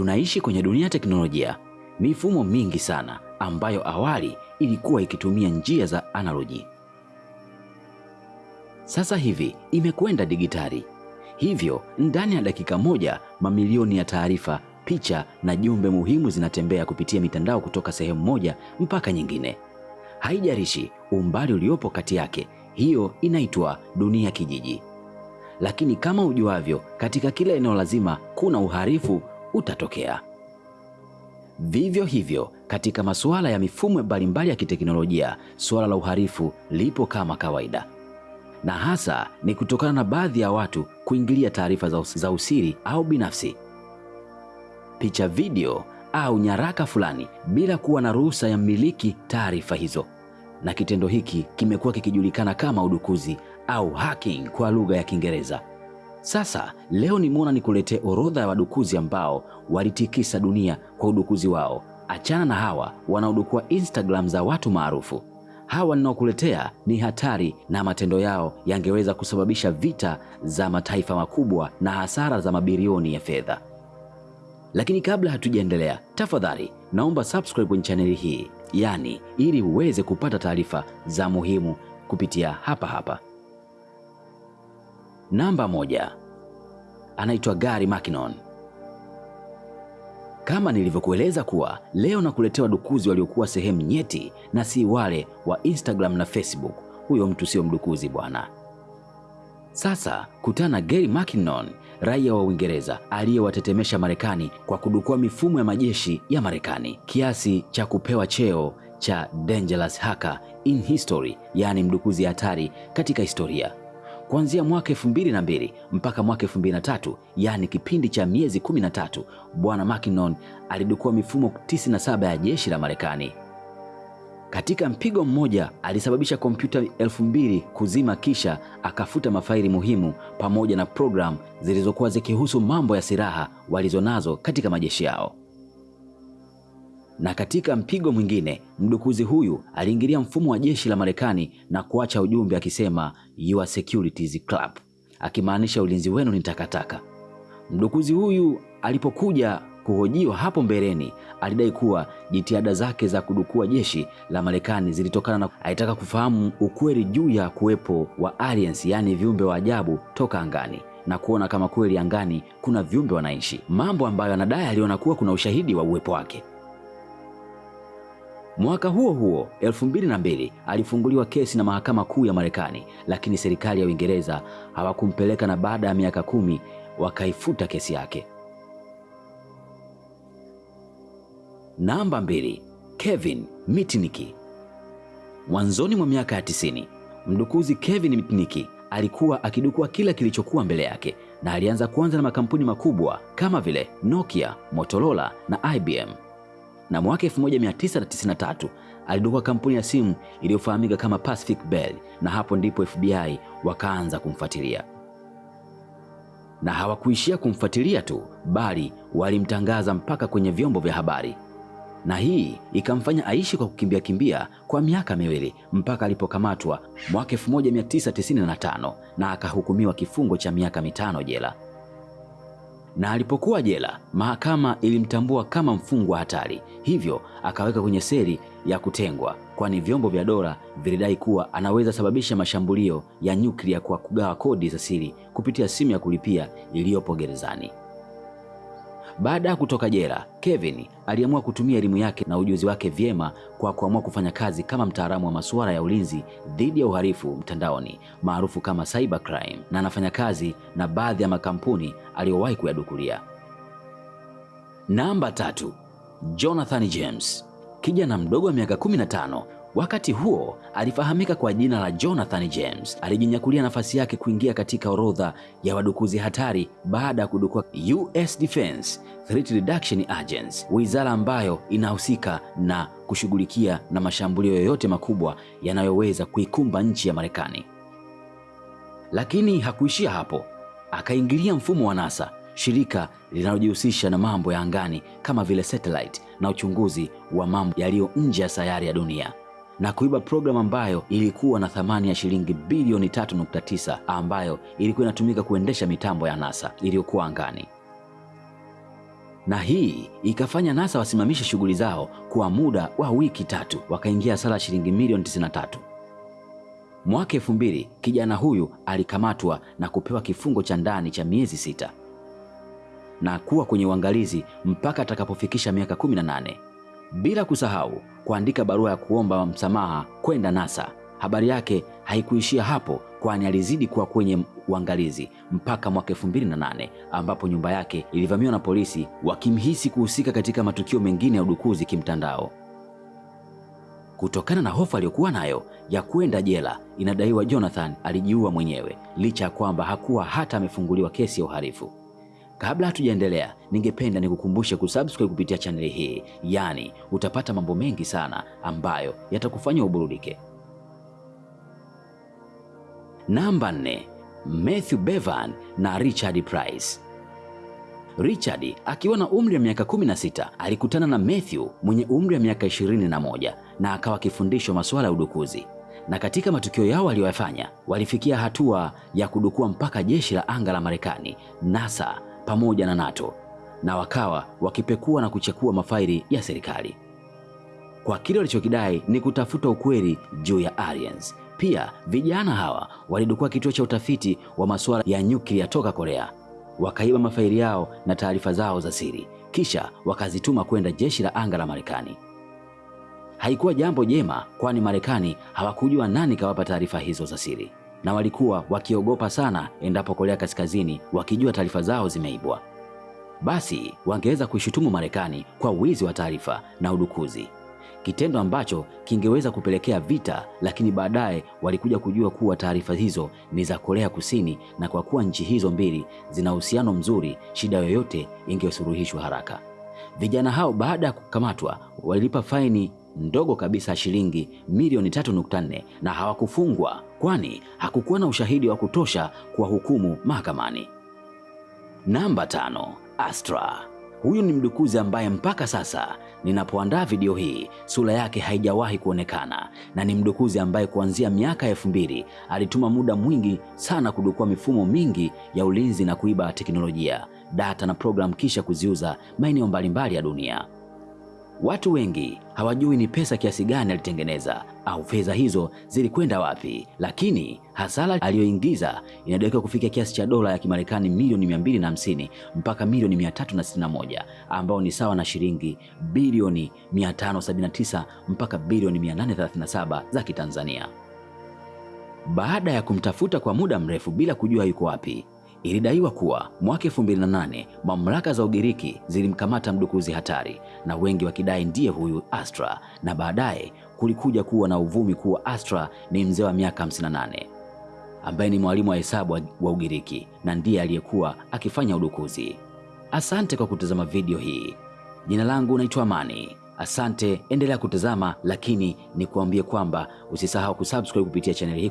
tunaishi kwenye dunia ya teknolojia, mifumo mingi sana ambayo awali ilikuwa ikitumia njia za analoji, sasa hivi imekwenda digitali. Hivyo ndani ya dakika moja mamilioni ya taarifa, picha na jumbe muhimu zinatembea kupitia mitandao kutoka sehemu moja mpaka nyingine, haijarishi umbali uliopo kati yake. Hiyo inaitwa dunia kijiji. Lakini kama ujuavyo, katika kila eneo lazima kuna uhalifu utatokea. Vivyo hivyo katika masuala ya mifumo mbalimbali ya kiteknolojia, suala la uhalifu lipo kama kawaida, na hasa ni kutokana na baadhi ya watu kuingilia taarifa za, us za usiri au binafsi, picha, video au nyaraka fulani bila kuwa na ruhusa ya mmiliki taarifa hizo, na kitendo hiki kimekuwa kikijulikana kama udukuzi au hacking kwa lugha ya Kiingereza. Sasa leo nimeona nikuletee orodha ya wadukuzi ambao walitikisa dunia kwa udukuzi wao. Achana na hawa wanaodukua Instagram za watu maarufu. Hawa ninaokuletea ni hatari na matendo yao yangeweza kusababisha vita za mataifa makubwa na hasara za mabilioni ya fedha. Lakini kabla hatujaendelea, tafadhali naomba subscribe kwenye chaneli hii, yani ili uweze kupata taarifa za muhimu kupitia hapa hapa. Namba moja, anaitwa Gary Mackinon. Kama nilivyokueleza kuwa leo nakuletea wadukuzi waliokuwa sehemu nyeti na si wale wa Instagram na Facebook. Huyo mtu sio mdukuzi bwana. Sasa kutana Gary Mackinon, raia wa Uingereza aliyewatetemesha Marekani kwa kudukua mifumo ya majeshi ya Marekani kiasi cha kupewa cheo cha dangerous hacker in history, yaani mdukuzi hatari katika historia. Kuanzia mwaka elfu mbili na mbili mpaka mwaka elfu mbili na tatu yaani kipindi cha miezi kumi na tatu bwana Mackinnon alidukua mifumo 97 ya jeshi la Marekani. Katika mpigo mmoja alisababisha kompyuta elfu mbili kuzima, kisha akafuta mafaili muhimu pamoja na programu zilizokuwa zikihusu mambo ya silaha walizonazo katika majeshi yao. Na katika mpigo mwingine mdukuzi huyu aliingilia mfumo wa jeshi la Marekani na kuacha ujumbe akisema your security is crap, akimaanisha ulinzi wenu ni takataka. Mdukuzi huyu alipokuja kuhojiwa hapo mbeleni, alidai kuwa jitihada zake za kudukua jeshi la Marekani zilitokana na alitaka kufahamu ukweli juu ya kuwepo wa aliens, yaani viumbe wa ajabu toka angani na kuona kama kweli angani kuna viumbe wanaishi, mambo ambayo anadai aliona kuwa kuna ushahidi wa uwepo wake. Mwaka huo huo 2002 alifunguliwa kesi na mahakama kuu ya Marekani, lakini serikali ya Uingereza hawakumpeleka na baada ya miaka kumi wakaifuta kesi yake. Namba mbili, Kevin Mitnick. Mwanzoni mwa miaka ya tisini, mdukuzi Kevin Mitnick alikuwa akidukua kila kilichokuwa mbele yake na alianza kuanza na makampuni makubwa kama vile Nokia, Motorola na IBM na mwaka 1993 alidukua kampuni ya simu iliyofahamika kama Pacific Bell, na hapo ndipo FBI wakaanza kumfuatilia. Na hawakuishia kumfuatilia tu, bali walimtangaza mpaka kwenye vyombo vya habari, na hii ikamfanya aishi kwa kukimbia kimbia kwa miaka miwili mpaka alipokamatwa mwaka 1995 na akahukumiwa kifungo cha miaka mitano jela na alipokuwa jela, mahakama ilimtambua kama mfungwa hatari, hivyo akaweka kwenye seli ya kutengwa, kwani vyombo vya dola vilidai kuwa anaweza sababisha mashambulio ya nyuklia kwa kugawa kodi za siri kupitia simu ya kulipia iliyopo gerezani. Baada ya kutoka jela, Kevin aliamua kutumia elimu yake na ujuzi wake vyema kwa kuamua kufanya kazi kama mtaalamu wa masuala ya ulinzi dhidi ya uhalifu mtandaoni maarufu kama cybercrime, na anafanya kazi na baadhi ya makampuni aliyowahi kuyadukulia. Namba tatu, Jonathan James, kijana mdogo wa miaka 15 Wakati huo alifahamika kwa jina la Jonathan James. Alijinyakulia nafasi yake kuingia katika orodha ya wadukuzi hatari baada ya kudukua US Defense Threat Reduction Agency, wizara ambayo inahusika na kushughulikia na mashambulio yoyote makubwa yanayoweza kuikumba nchi ya Marekani. Lakini hakuishia hapo, akaingilia mfumo wa NASA, shirika linalojihusisha na mambo ya angani kama vile satellite na uchunguzi wa mambo yaliyo nje ya sayari ya dunia na kuiba programu ambayo ilikuwa na thamani ya shilingi bilioni 3.9 ambayo ilikuwa inatumika kuendesha mitambo ya NASA iliyokuwa angani. na hii ikafanya NASA wasimamishe shughuli zao kwa muda wa wiki tatu, wakaingia hasara shilingi milioni 93. Mwaka elfu mbili kijana huyu alikamatwa na kupewa kifungo cha ndani cha miezi sita na kuwa kwenye uangalizi mpaka atakapofikisha miaka 18, bila kusahau kuandika barua ya kuomba msamaha kwenda NASA. Habari yake haikuishia hapo, kwani alizidi kuwa kwenye uangalizi mpaka mwaka 2008 ambapo nyumba yake ilivamiwa na polisi wakimhisi kuhusika katika matukio mengine ya udukuzi kimtandao. Kutokana na hofu aliyokuwa nayo ya kwenda jela, inadaiwa Jonathan alijiua mwenyewe licha ya kwamba hakuwa hata amefunguliwa kesi ya uhalifu. Kabla hatujaendelea, ningependa nikukumbushe kusubscribe kupitia chaneli hii, yaani utapata mambo mengi sana ambayo yatakufanya uburudike. Namba nne, Matthew Bevan na Richard Price. Richard akiwa na umri wa miaka 16 alikutana na Matthew mwenye umri wa miaka 21 na akawa akifundishwa masuala ya udukuzi, na katika matukio yao waliyofanya walifikia hatua ya kudukua mpaka jeshi la anga la Marekani, NASA pamoja na NATO, na wakawa wakipekua na kuchekua mafaili ya serikali kwa kile walichokidai ni kutafuta ukweli juu ya aliens. Pia vijana hawa walidukua kituo cha utafiti wa masuala ya nyuklia toka Korea, wakaiba mafaili yao na taarifa zao za siri, kisha wakazituma kwenda jeshi la anga la Marekani. Haikuwa jambo jema, kwani Marekani hawakujua nani kawapa taarifa hizo za siri, na walikuwa wakiogopa sana endapo Korea Kaskazini wakijua taarifa zao zimeibwa, basi wangeweza kuishutumu Marekani kwa wizi wa taarifa na udukuzi kitendo ambacho kingeweza kupelekea vita, lakini baadaye walikuja kujua kuwa taarifa hizo ni za Korea Kusini, na kwa kuwa nchi hizo mbili zina uhusiano mzuri, shida yoyote ingesuluhishwa haraka. Vijana hao baada ya kukamatwa walilipa faini ndogo kabisa shilingi milioni 3.4 na hawakufungwa, kwani hakukuwa na ushahidi wa kutosha kuwahukumu mahakamani. Namba tano, Astra. Huyu ni mdukuzi ambaye mpaka sasa ninapoandaa video hii sura yake haijawahi kuonekana, na ni mdukuzi ambaye kuanzia miaka elfu mbili alituma muda mwingi sana kudukua mifumo mingi ya ulinzi na kuiba teknolojia, data na programu, kisha kuziuza maeneo mbalimbali ya dunia. Watu wengi hawajui ni pesa kiasi gani alitengeneza au fedha hizo zilikwenda wapi, lakini hasara aliyoingiza inadaiwa kufikia kiasi cha dola ya Kimarekani milioni 250 mpaka milioni 361 ambao ni sawa na shilingi bilioni 579 mpaka bilioni 837 za Kitanzania. Baada ya kumtafuta kwa muda mrefu bila kujua yuko wapi, Ilidaiwa kuwa mwaka 2008 mamlaka za Ugiriki zilimkamata mdukuzi hatari, na wengi wakidai ndiye huyu Astra, na baadaye kulikuja kuwa na uvumi kuwa Astra ni mzee wa miaka 58 ambaye ni mwalimu wa hesabu wa Ugiriki na ndiye aliyekuwa akifanya udukuzi. Asante kwa kutazama video hii. Jina langu naitwa Amani. Asante, endelea kutazama, lakini nikuambie kwamba usisahau kusubscribe kupitia chaneli hii.